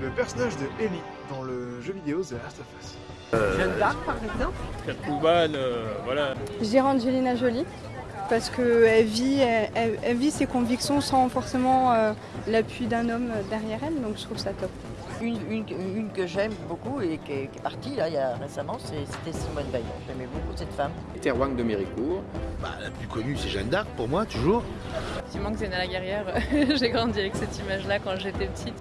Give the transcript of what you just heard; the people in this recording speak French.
le personnage de Ellie dans le jeu vidéo The Last of Us. Euh, Jeanne d'Arc par exemple Catwoman, euh, voilà. Je dirais Angelina Jolie parce qu'elle vit, elle, vit ses convictions sans forcément euh, l'appui d'un homme derrière elle, donc je trouve ça top. une, que j'aime beaucoup et qui est, partie là, il y a récemment, c'était Simone Veil. J'aimais beaucoup cette femme. Terwang de Méricourt. Bah, la plus connue, c'est Jeanne d'Arc pour moi, toujours. Effectivement, Xena la guerrière, j'ai grandi avec cette image-là quand j'étais petite.